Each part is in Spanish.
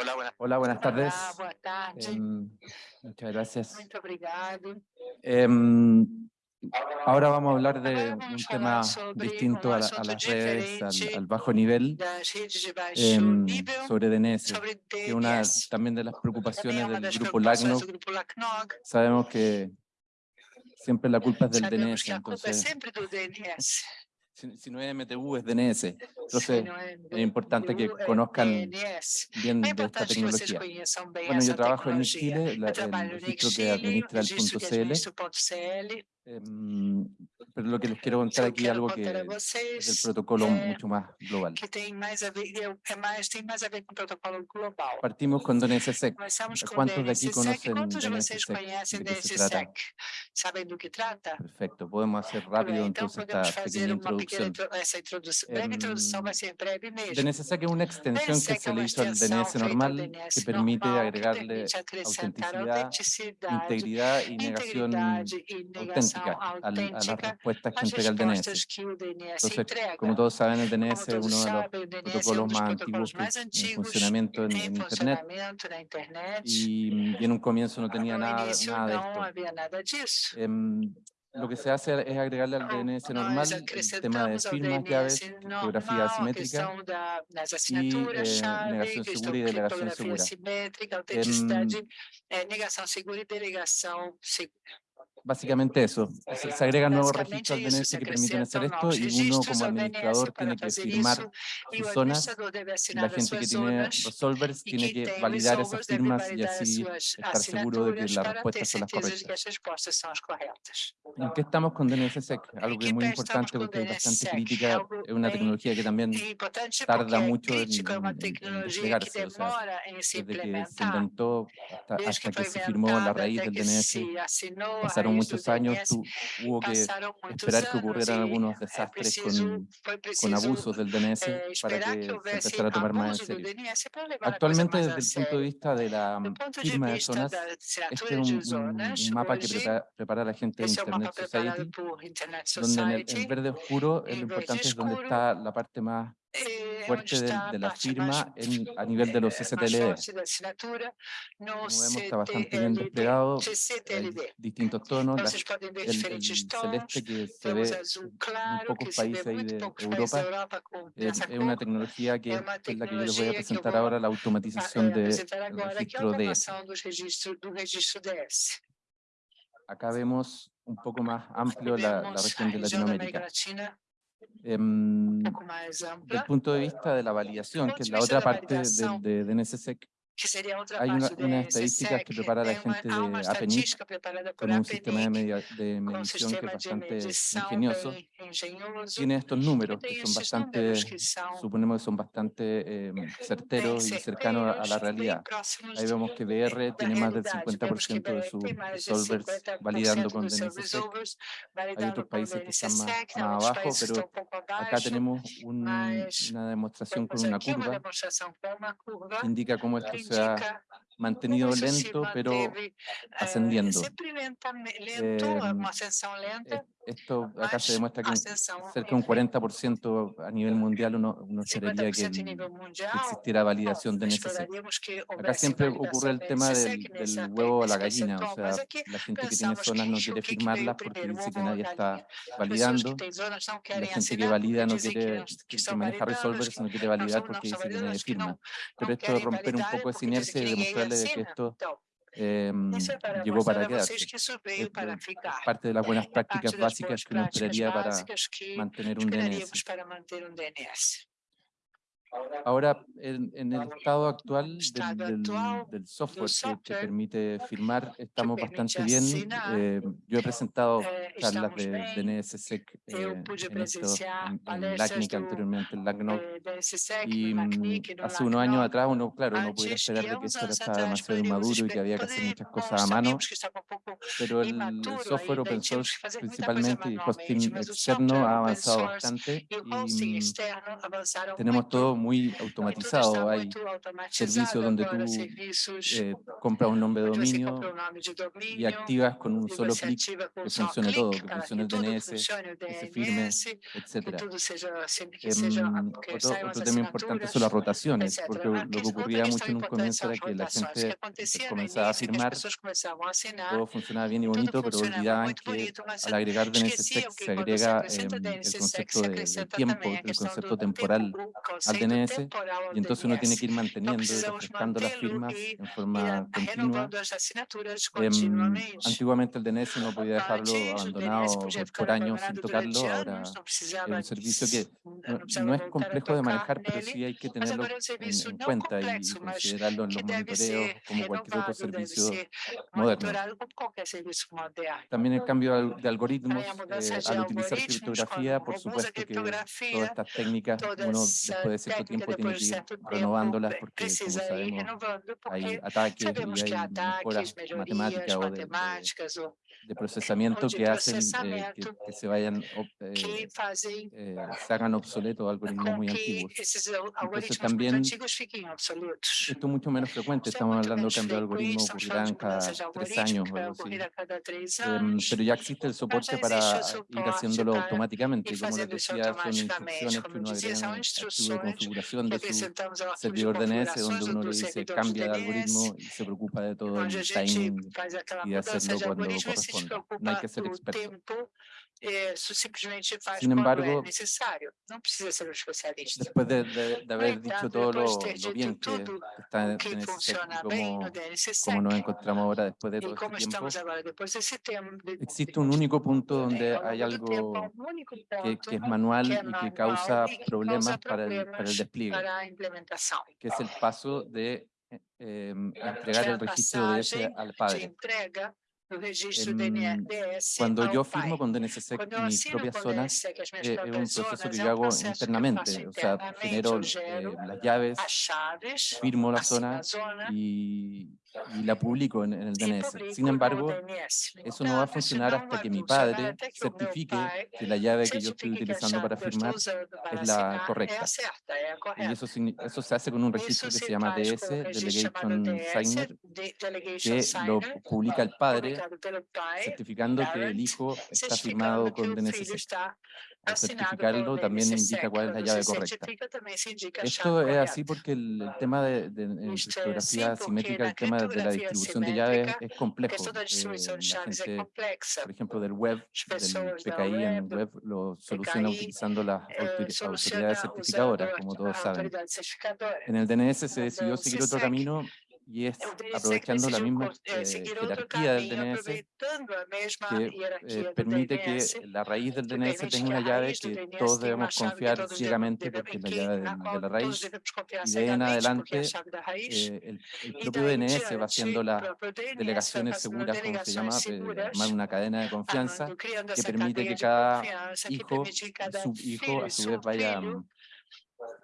Hola, buenas. Hola, buenas tardes. Olá, boa tarde. Em, muchas gracias. Muito obrigado. Em, ahora vamos a hablar de un tema distinto a la- a, las redes, al, al bajo nivel, nível sobre DNS, que es una también de las preocupaciones del grupo LACNOG. Sabemos que siempre la culpa es del DNS, entonces. Si, si no es MTU es DNS. Entonces es importante que MTU, conozcan bien de esta tecnología. Bueno, yo trabajo en. Chile, la- el registro que administra el punto CL, em, pero lo que les quiero contar aquí quero algo que es el protocolo é mucho más global. que tem mais a ver, é- é mais, tem mais a ver com o protocolo global. Partimos con DNSSEC. ¿Cuántos de aquí conocen Quantos de vocês DNSSEC? Sabem do que trata? Perfecto, podemos hacer rápido então entonces podemos esta fazer pequeña introducción. intro- essa introdução. Breve introdução vai Em, ser breve mesmo. DNSSEC es una extensión que se le hizo al DNS normal que permite normal, que agregarle permite autenticidad, integridad y negación negação auténtica a las respuestas que entrega el DNS. Entonces, como todos saben, el DNS es uno de los protocolos más antiguos en funcionamiento en, em en Internet y, y en un comienzo no tenía nada, nada de esto. Em, lo que se hace es agregarle al DNS normal el tema de firmas, llaves, criptografía asimétrica y assinaturas, eh, negación segura y delegación segura. Em, eh, Básicamente eso. Se, agregan nuevos registros al DNS que permiten hacer esto y uno como administrador tiene que firmar sus zonas y la gente que tiene resolvers tiene que validar esas firmas y así estar seguro de que las respuestas son las correctas. ¿En qué estamos con DNSSEC? Algo que es muy importante porque es bastante crítica, es una tecnología que también tarda mucho en, en- desplegarse, o sea, desde que se inventó hasta, hasta que se firmó la raíz del DNS, pasaron muchos años, tu- hubo que esperar que ocurrieran algunos desastres con, abusos del DNS eh, para que se empezara a tomar más en serio. Actualmente, desde el punto de vista de la firma de zonas, este es un, mapa que prepara, prepara la gente de Internet Society, donde en el, en verde oscuro lo verde importante es donde está la parte más eh, fuerte del- está de, a la firma en- a nivel de los eh, no Como vemos, está bastante bien desplegado, hay distintos tonos, la- el, el celeste que se ve en pocos países ahí de Europa, es, es una tecnología que, es la que yo les voy a presentar ahora, la automatización eh, del registro DS. Acá vemos un poco más amplio la, la región de Latinoamérica. Mais del punto de vista de la validación, que es de la otra parte del, de, de NSSEC, que seria a outra hay una, unas estadísticas que prepara la gente uma de por con un sistema de, media- de medición que es bastante ingenioso. Tiene estos números que son bastante, suponemos que son bastante eh, certeros y cercanos a- la realidad. Ahí vemos que da tiene más del realidade. Vemos que 50% de BR sus 50% validando con DNSSEC. Hay otros países que están más, más abajo, pero acá tenemos un- una demostración con una curva que indica cómo que esto se ha mantenido lento, pero eh, ascendiendo. Eh, Esto acá se demuestra que cerca de un 40% a nivel mundial uno, uno esperaría que, 50% el- nível que mundial. existiera validación de que Acá siempre ocurre el tema del, del huevo o la gallina, o sea, la gente que tiene zonas no quiere firmarlas porque dice que a nadie está validando, la gente que valida no quiere, que, maneja resolvers no quiere validar porque dice que nadie firma. Pero esto romper un poco esa inercia y ninguém demostrarles de que esto Então, em, para llegó para quedarse. Es para parte de las buenas prácticas básicas que uno esperaría para básicas que mantener un DNS. esperaríamos para manter um DNS. Ahora, en, en el estado actual del, software, que- que, permite firmar, estamos bastante bien. Eh, yo he presentado Eh, charlas estamos de, de NSSEC eh, en, esto, en, en LACNIC, anteriormente en LACNOG. eh, SSEC, Y no mm, no hace unos años atrás uno, claro, uno pudiera Antes, esperar e de que esto atrás, demasiado inmaduro y que había que hacer muchas cosas a mano. Pero el, software open source coisa principalmente y hosting externo ha avanzado bastante y mm, tenemos todo muy automatizado. Hay servicios donde tú eh, compras un nombre de dominio y activas con un solo clic que funcione todo, que funcione el DNS, que se firme, que seja, Em, otro, otro tema importante son las rotaciones, etc. porque lo que ocurría mucho en un comienzo era que la gente comenzaba a firmar, todo funcionaba bien y bonito, pero olvidaban que al agregar DNSSEC se agrega em, el concepto de, del tiempo, el concepto tempo, temporal al DNS, y entonces uno tiene que ir manteniendo y refrescando las firmas en forma continua. continuamente. antiguamente el DNS no podía dejarlo abandonado podia por, años sin tocarlo, ahora es un servicio que no, es complejo de manejar, pero sí hay que tenerlo en, en cuenta y, considerarlo en los monitoreos como cualquier otro servicio ser moderno. También el cambio de algoritmos, eh, al utilizar algoritmos, criptografía, por supuesto que todas estas técnicas, essa después de cierto tiempo tiene que ir renovándolas porque, como sabemos, hay ataques y hay mejoras matemáticas o de, de- de procesamiento que hacen eh, que, que se vayan, eh, eh, se hagan obsoletos algoritmos muy antiguos. Entonces algoritmos también esto es mucho menos frecuente, estamos hablando de cambio de frequente, algoritmo estamos falando ocurrirán cada tres años o algo así. Em, pero ya existe el soporte para ir haciéndolo automáticamente como les decía, son instrucciones que uno agrega en de configuración de su servidor DNS, donde uno le dice cambia de algoritmo y se preocupa de todo el timing y de hacerlo cuando e corresponda. No hay que ser experto. Eh, isso simplesmente faz Sin embargo, necessário. Não precisa ser um especialista. después de, de- de No haber dicho todo lo, de bien que, está o en que DNSSEC y funciona bem no cómo, DNSSEC, cómo nos encontramos ahora después de e todo este como tiempo, existe un único punto donde hay algo que, es manual que y que causa que problemas para el, para el problemas despliegue, para que es el paso de eh, em, entregar el registro de ese al padre. Cuando yo firmo con DNSSEC mis propias zonas, eh, es un proceso que yo hago internamente, o sea, genero gero eh, las llaves, firmo la zona. y, y la publico en, en el DNS. Sin embargo, eso no va a funcionar hasta que mi padre certifique pai que la llave que yo estoy utilizando para firmar es la correcta. a Y correta. eso, eso se hace con un registro que se llama DS, Delegation Signer, que lo publica el padre certificando que el hijo está firmado con DNSSEC. Al certificarlo también indica cuál es la llave correcta. Esto es así porque el, tema de, de- en criptografía porque simétrica, na el tema de la distribución de llaves simétrica, es complejo. Eh, gente, por ejemplo, del web, del PKI en web, lo soluciona utilizando las eh, soluciona autoridades certificadoras, como todos saben. En el DNS se No decidió seguir otro camino y es aprovechando la misma eh, jerarquía del DNS que eh, permite que la raíz del DNS tenga una llave que todos debemos confiar ciegamente porque es la llave de, la raíz y de ahí en adelante eh, el, el propio DNS va haciendo las delegaciones seguras, como se llama, armar una cadena de confianza que permite que cada hijo subhijo a su vez vaya,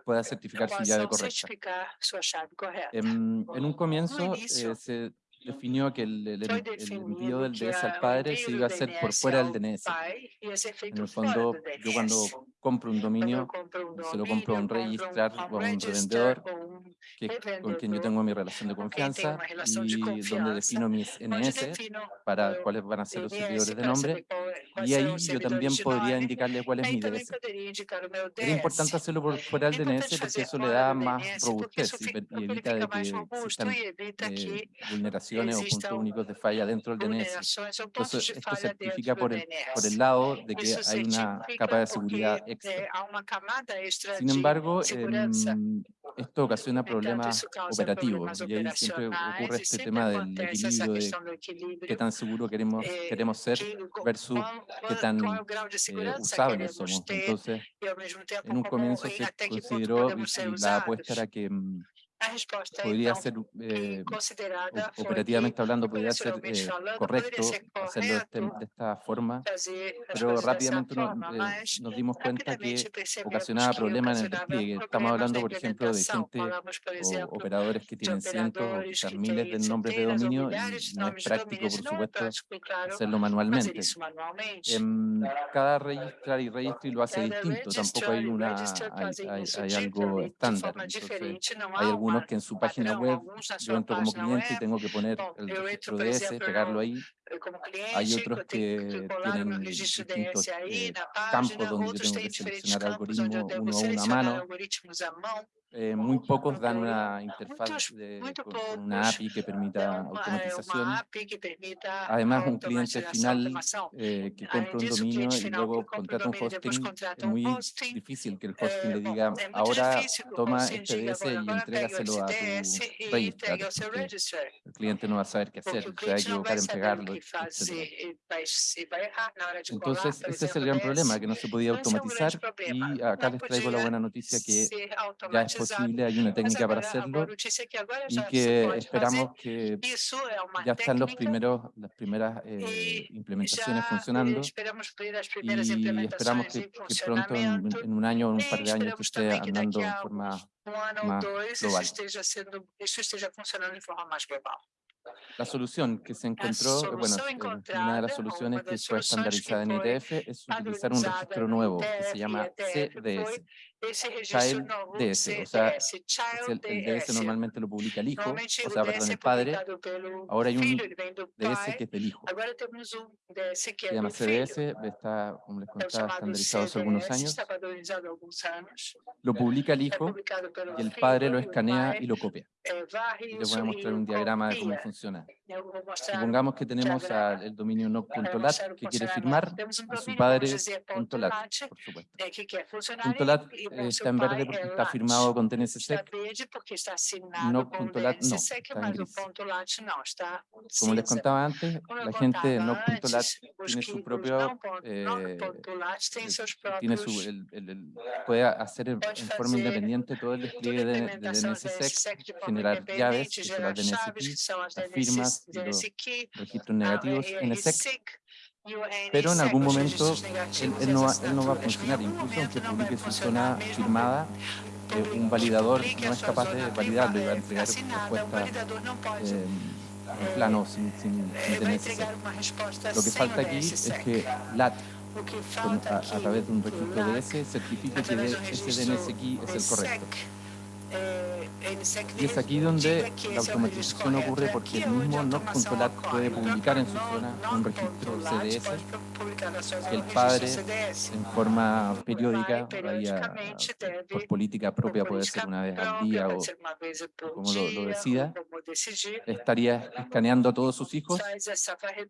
pueda certificar su llave correcta. chave correta. Em, en un comienzo eh, se definió que el, el Foi en- el envío del DS al padre se iba a hacer por fuera del DNS. En el fondo, do yo cuando compro un dominio, se lo compro a un registrar o a un revendedor que, con quien yo tengo mi relación de confianza y donde defino mis NS para cuáles van a ser los servidores de nombre y ahí yo también podría indicarle cuál es mi meu Era importante hacerlo por fuera del DNS porque eso le da más robustez y, evita de mais que existan eh, vulneraciones o puntos únicos de falla dentro del DNS. Entonces, esto certifica por el, por el lado de que hay una capa de seguridad extra. eh, Sin embargo, em, esto ocasiona problemas operativos y ahí siempre ocurre este tema del equilibrio de qué tan seguro queremos, eh, queremos ser que, co- versus qual, qué qual, tan qual é o grau de a resposta poderia então, ser eh, eh considerada operativamente hablando poderia ser eh, correcto ser hacerlo de, de esta forma, pero rápidamente forma, nos, eh, nos dimos cuenta que ocasionaba problemas en el despliegue. Estamos hablando, por ejemplo, de gente o operadores que tienen cientos o quizás miles de nombres de dominio y no es práctico, por supuesto, hacerlo manualmente. En em, cada registrar y registro y lo hace distinto, tampoco hay, una, hay, hay, hay algo estándar. Entonces, hay algún algunos que en su página web, yo entro como cliente y tengo que poner el registro de ese, pegarlo ahí. Hay otros que tienen distintos eh, campos donde yo tengo que seleccionar algoritmos uno a una mano. Eh, muy pocos dan una interfaz de, con una API que permita automatización. Además, un cliente final eh, que compra un dominio y luego contrata un hosting, es muy difícil que el hosting le diga, ahora toma este DS y entrégaselo a tu registrar. El cliente no va a saber qué hacer, se va a equivocar en pegarlo. Entonces, ese es el gran problema, que no se podía automatizar y acá les traigo la buena noticia que ya es posible posible, hay una técnica para hacerlo y que esperamos que ya están los primeros, las primeras eh, implementaciones funcionando y esperamos que, que pronto, en, en, un año o un par de años, que esté andando en forma más global. La solución que se encontró, eh, bueno, eh, una de las soluciones que fue estandarizada en ITF es utilizar un registro nuevo que se llama CDS, Child DS, o sea, el, el, DS normalmente lo publica el hijo, o sea, perdón, el padre. Ahora hay un DS que es del hijo. Se llama CDS, está, como les contaba, estandarizado hace algunos años. Lo publica el hijo y el padre lo escanea y lo copia. Y les voy a mostrar un diagrama de cómo funciona. Supongamos que tenemos el dominio no.lat que quiere firmar a su padre.lat, por supuesto está en eh, verde porque está firmado con TNSSEC. No.lat no, está. Como les contaba antes, la gente de No.lat tiene su propio, eh, eh, eh, tiene su, el, puede hacer en forma independiente todo el despliegue de, de DNSSEC, generar llaves, que son las firmas registros negativos en el SEC pero en algún momento él, no, va, a funcionar, incluso aunque publique su zona firmada, eh, un validador no es capaz de validarlo y va a entregar respuesta eh, en plano sin, sin, sin Lo que falta aquí es que LAT a, través de un registro de certifique que ese DNS aquí es el correcto. Y es aquí donde la automatización ocurre porque el mismo NoControlat puede publicar en su zona un registro CDS el padre en forma periódica por política propia, puede ser una vez al día o como lo, decida, estaría escaneando a todos sus hijos.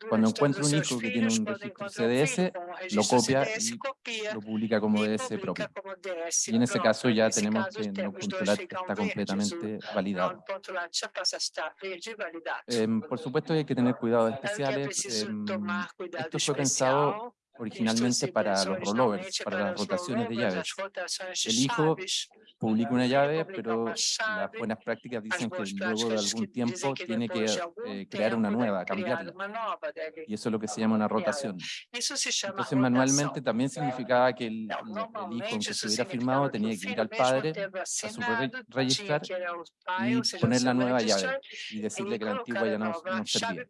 Cuando encuentra un hijo que tiene un registro CDS, lo copia y lo publica como DS propio. Y en ese caso ya tenemos que no está completamente validado. Eh, por supuesto hay que tener cuidados especiales. Eh, esto fue pensado originalmente para los rollovers, para las rotaciones de llaves. El hijo publica una llave, pero las buenas prácticas dicen que luego de algún tiempo tiene eh, que crear una nueva, cambiarla. Y eso es lo que se llama una rotación. Entonces, manualmente también significaba que el, el hijo, aunque se hubiera firmado, tenía que ir al padre a su registrar y poner la nueva llave y decirle que la antigua ya no, no servía.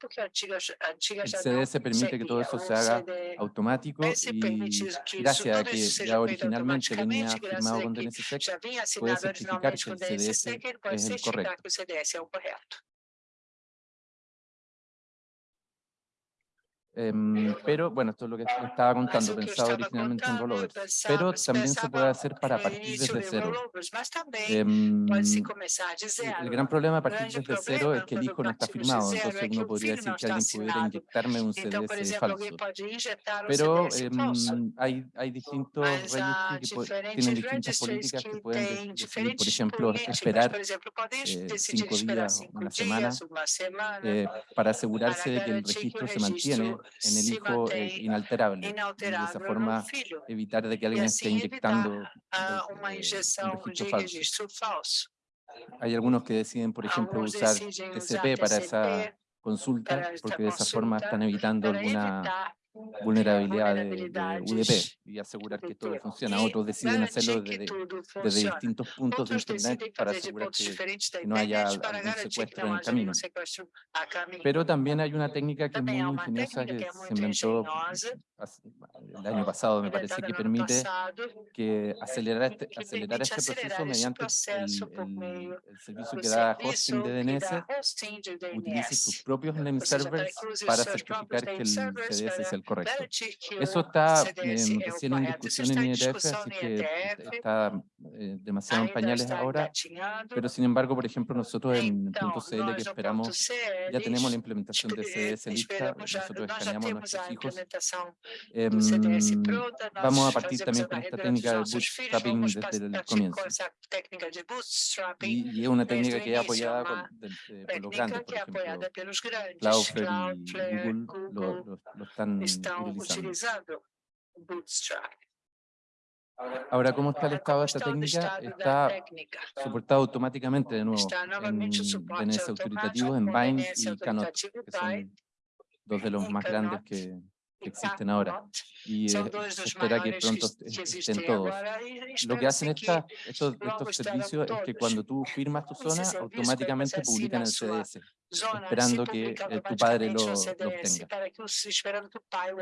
El CDS permite que todo eso se haga automático y gracias a que ya originalmente venía firmado con DNSSEC, assinado originalmente com é o DSC, que ele pode certificar que o CDS é o correto. Em, pero bueno, esto es lo que estaba contando, pensado originalmente en rollovers, pero también se puede hacer para partir desde cero. Em, el gran problema de partir desde cero es que el hijo no está firmado, entonces uno podría decir que alguien pudiera inyectarme un CDS falso. Pero em, hay, hay distintos registros que tienen distintas políticas que pueden decidir, por ejemplo, eh, esperar eh, cinco días o una semana eh, para asegurarse de que el registro se mantiene en el hijo es inalterable. inalterable de esa forma evitar de que alguien esté inyectando este, una inyección registro falso. Hay algunos que deciden, por ejemplo, usar TCP para esa consulta, porque de esa forma están evitando alguna vulnerabilidad de, de, UDP y asegurar que todo funciona. Otros deciden hacerlo desde, desde distintos puntos de Internet para asegurar que no haya un secuestro en el camino. Pero también hay una técnica que es muy ingeniosa que se inventó el año pasado, me parece, que permite que acelerar este, acelerar este proceso mediante el, el, el servicio que da hosting de DNS utilice sus propios name servers para certificar que el CDS es el correcto. Eso em, está eh, recién en discusión en IRF, así que está demasiado en pañales ahora, pero sin embargo, por ejemplo, nosotros en punto .cl que esperamos, ya tenemos la implementación de CDS lista, nosotros escaneamos nuestros hijos. Em, vamos a partir también con esta técnica de bootstrapping desde el comienzo. Y, es una técnica que es apoyada con, eh, por los grandes, por ejemplo, Cloudflare y Google lo están utilizando Bootstrap. Ahora, ¿cómo está el estado de esta técnica? Está soportado automáticamente de nuevo en DNS autoritativos, en Bind y Canot, que eh, son dos de los más grandes que, existen ahora. Y se espera que pronto estén todos. Lo que hacen esta, estos, estos servicios es que cuando tú firmas tu zona, automáticamente publican el CDS. esperando que eh, tu padre lo, lo obtenga.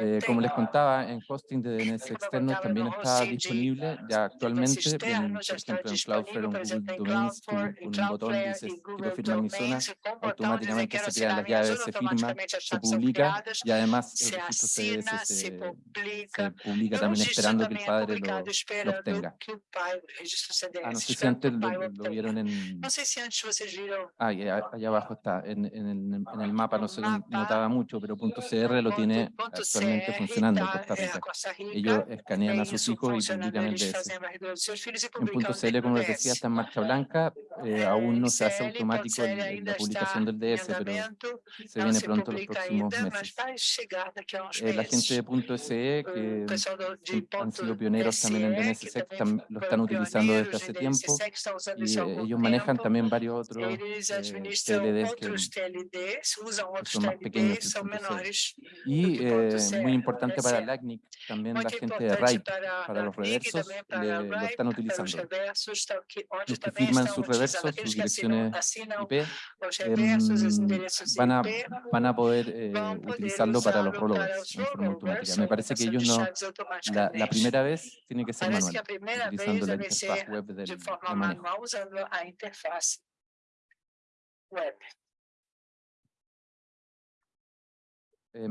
Eh, como les contaba, en hosting de DNS externos también está disponible ya actualmente, en, por ejemplo en Cloudflare, en Google Domains, tú, un botón dices quiero firmar mi zona, automáticamente se crean las llaves, se firma, se publica y además el registro CDS se, se, publica. también esperando que el padre lo, lo obtenga. Ah, no sé si antes lo, lo vieron en... Ah, allá abajo está en, en, el, en el, mapa no se notaba mucho, pero punto .cr lo tiene actualmente funcionando en Costa Rica. Ellos escanean a sus hijos y públicamente eso. En punto .cl, como les decía, está en marcha blanca, eh, aún no se hace automático la publicación del DS, pero se viene pronto los próximos meses. Eh, la gente de punto .se, que han sido pioneros también en DNSSEC, lo están utilizando desde hace tiempo y eh, ellos manejan también varios otros TLDs eh, que outros TLDs, usam outros TLDs, são menores. E eh, é muito importante para a LACNIC, também a gente de RAIC, para, para os reversos, le, estão utilizando. Los que firman sus reversos, sus direcciones IP, em, van, a, van a poder eh, utilizarlo para los rollovers en forma automática. Me parece que ellos no, la, la primera vez tiene que ser manual, utilizando la interfaz web del, de manejo. web. Eh,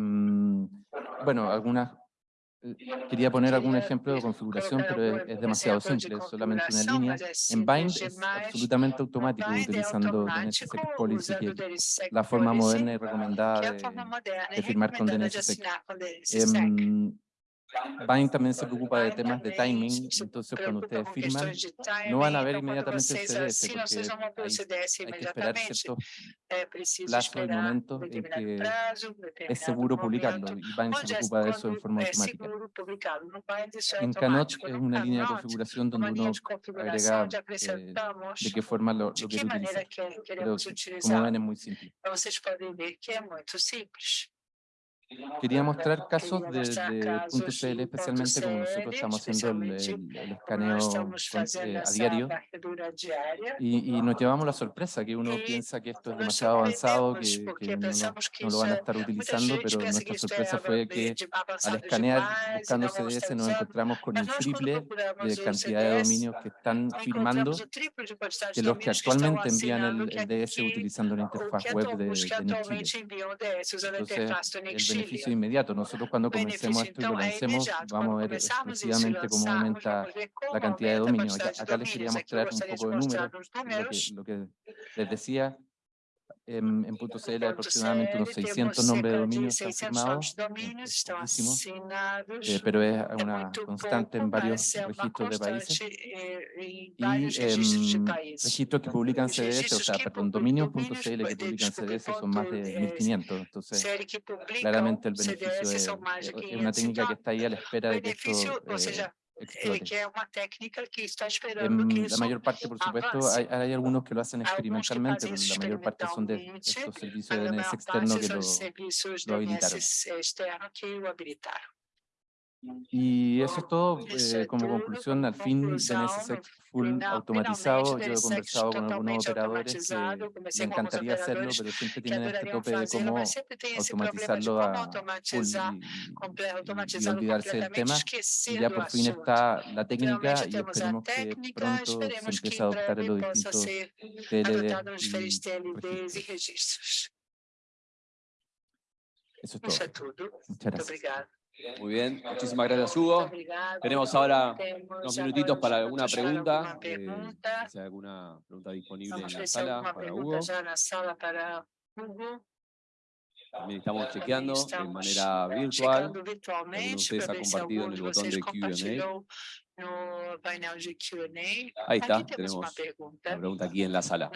bueno, algunas eh, quería poner algún ejemplo de configuración, pero es, es demasiado simple, solamente una línea. En Bind es absolutamente automático utilizando DNSSEC Policy, que es la forma moderna y recomendada de, de firmar con DNSSEC. Eh, em, Bain también se preocupa de temas de timing, entonces cuando ustedes firman no van a ver inmediatamente el CDS, porque hay, hay que esperar cierto plazo del momento en que es seguro publicarlo, y Bain se preocupa de eso en forma automática. En Canoch es una línea de configuración donde uno agrega eh, de qué forma lo, lo quiere utilizar, pero como ven es muy simple. Quería mostrar casos desde de .cl, especialmente como nosotros estamos haciendo el escaneo eh, a diario diaria. Y, y, nos llevamos la sorpresa que uno piensa que esto es demasiado avanzado, que, que no, no, lo van a estar utilizando, pero nuestra sorpresa fue que al escanear buscando CDS nos encontramos con el triple de cantidad de dominios que están firmando que los que actualmente envían el, el DS utilizando la interfaz web de, de Entonces, el beneficio inmediato. Nosotros cuando comencemos esto y lo lancemos, vamos a ver exclusivamente cómo aumenta la cantidad de dominios. Acá, acá les quería mostrar un poco de números, lo que, lo que les decía, em, en, en, punto .cl aproximadamente unos 600 nombres de dominios están firmados, eh, pero es una constante en varios registros de países y eh, registros que publican CDS, o sea, perdón, dominios.cl que publican CDS son más de 1.500, entonces claramente el beneficio es, eh, es, una técnica que está ahí a la espera de que esto eh, que es una técnica que está esperando en, que La mayor parte, por supuesto, hay, hay, algunos que lo hacen experimentalmente, pero la mayor parte son de estos servicios de NS externo que lo, lo habilitaron. Y eso es todo eh, como conclusión al fin del NSSEC full automatizado. Yo he conversado con algunos operadores eh, que me encantaría hacerlo, pero siempre tienen este tope de cómo automatizarlo a full y, y, olvidarse del tema. Y ya por fin está la técnica y esperemos que pronto se empiece a adoptar en los distintos TLD. Eso es todo. Muchas gracias. Muy bien, muchísimas gracias Hugo. Tenemos ahora unos minutitos para alguna pregunta. Eh, si hay alguna pregunta disponible en la sala para Hugo. También estamos chequeando de manera virtual. Alguno de ustedes ha compartido en el botón de Q&A. Ahí está, tenemos una pregunta. una pregunta. aquí en la sala.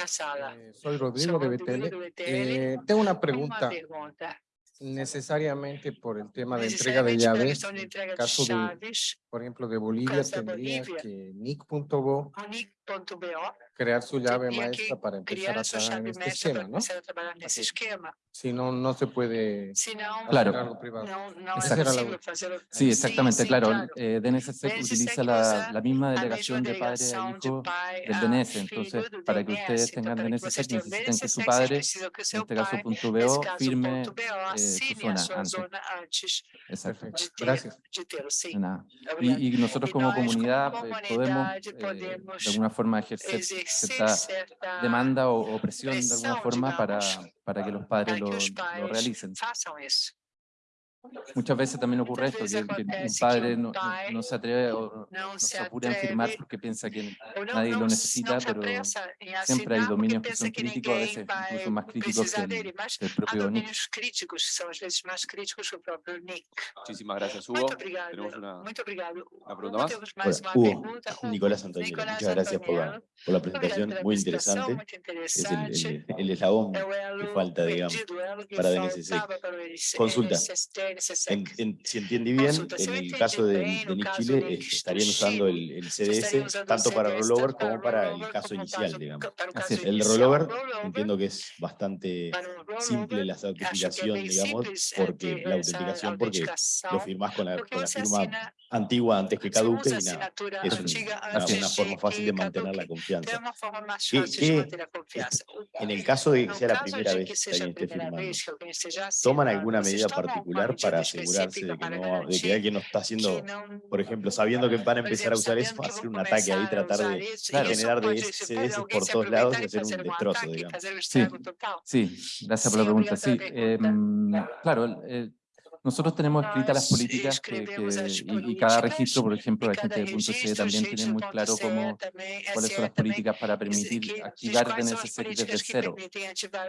Eh, soy Rodrigo de BTL. Eh, tengo una pregunta necesariamente por el tema de entrega de llaves, caso de por ejemplo, de Bolivia tendría que NIC.bo crear su llave maestra para este empezar a trabajar en este esquema, ¿no? Esquema. Si no, no se puede si no, claro. algo privado. No, no. Sí, exactamente, sí, claro. claro. Eh, DNSSEC utiliza la, la, misma delegación de padre a hijo del DNS, entonces para que ustedes tengan DNSSEC necesitan que su padre, en este caso punto .bo, firme eh, su zona antes. Exacto. Gracias. De nada y, y, nosotros como comunidad eh, podemos eh, de alguna forma ejercer cierta demanda o, o presión de alguna forma para, para que los padres lo, lo realicen. Muchas veces también ocurre esto, que, que un padre no, no, no, se atreve o no se apura en firmar porque piensa que nadie lo necesita, pero siempre hay dominios que son críticos, a veces incluso más críticos que el, el propio NIC. Muchísimas gracias, Hugo. Tenemos una, una pregunta más. Hola, Hugo, Nicolás Antonio, muchas gracias por la, por la presentación, muy interesante. Es el, el, el eslabón que falta, digamos, para DNCC. Consulta si entendí bien, en el caso de, eh, Chile estarían usando el, el CDS tanto para rollover como para el caso inicial, digamos. El rollover entiendo que es bastante simple la autenticación, digamos, porque la autenticación porque lo firmás con la, con la firma antigua antes que caduque y nada. Es una, forma fácil de mantener la confianza. ¿Qué, en el caso de que sea la primera vez que alguien esté firmando, ¿toman alguna medida particular para asegurarse de que, no, de que alguien no está haciendo, por ejemplo, sabiendo que van a empezar a usar eso, hacer un ataque ahí, tratar de generar de ese por todos lados y hacer un destrozo, digamos. Sí, sí gracias por la pregunta. Sí, em, claro, nosotros tenemos escritas las políticas que, y, cada registro, por ejemplo, la gente de punto C también tiene muy claro cómo, cuáles son las políticas para permitir activar DNSSEC desde cero.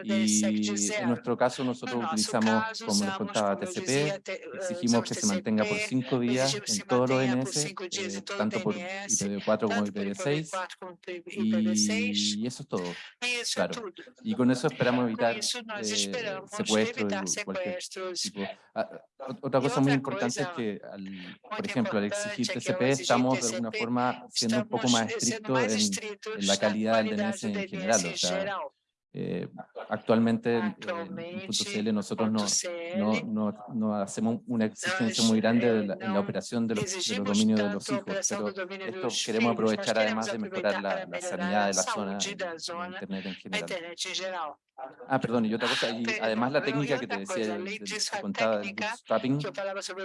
Y en nuestro caso nosotros utilizamos, como nos contaba TCP, exigimos que se mantenga por cinco días en todos los DNS, eh, tanto por IPv4 como IPv6, y, y, eso es todo, claro. Y con eso esperamos evitar eh, secuestros y cualquier tipo. Otra cosa muy importante es que, al, por ejemplo, al exigir TCP estamos de alguna forma siendo un poco más estrictos en, en, la calidad del DNS en general. O sea, eh, actualmente en punto .cl nosotros no, no, no, no, hacemos una exigencia muy grande de la, en la operación de los, de los, dominios de los hijos, pero esto queremos aprovechar además de mejorar la, la sanidad de la zona de Internet en general. Ah, perdón, y otra cosa, y además la técnica que te decía, de, de, contaba del bootstrapping,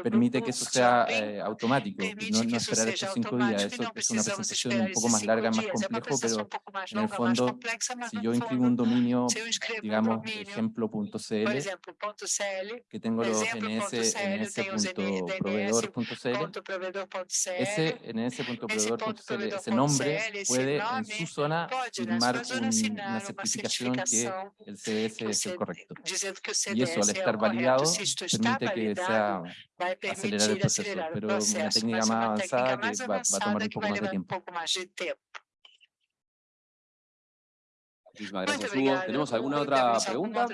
permite que eso sea eh, automático, y no, esperar estos cinco días. Eso es una presentación un poco más larga, más complejo, pero en el fondo, si yo inscribo un dominio, digamos, ejemplo.cl, que tengo los ns, ns.proveedor.cl, ese ns.proveedor.cl, ese nombre puede en su zona firmar una certificación que el CS es el correcto. Y eso al estar validado permite que sea acelerar el proceso, pero una técnica más avanzada que va, va a tomar un poco más de tiempo. Muchísimas gracias, Hugo. ¿Tenemos alguna otra pregunta?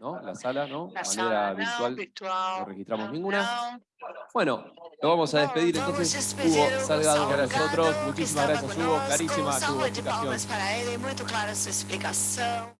¿No? La sala, ¿no? La manera virtual, no registramos ninguna. Bueno, lo vamos a despedir entonces. Hugo Salgado para nosotros. Muchísimas gracias, Hugo. Clarísima su explicación.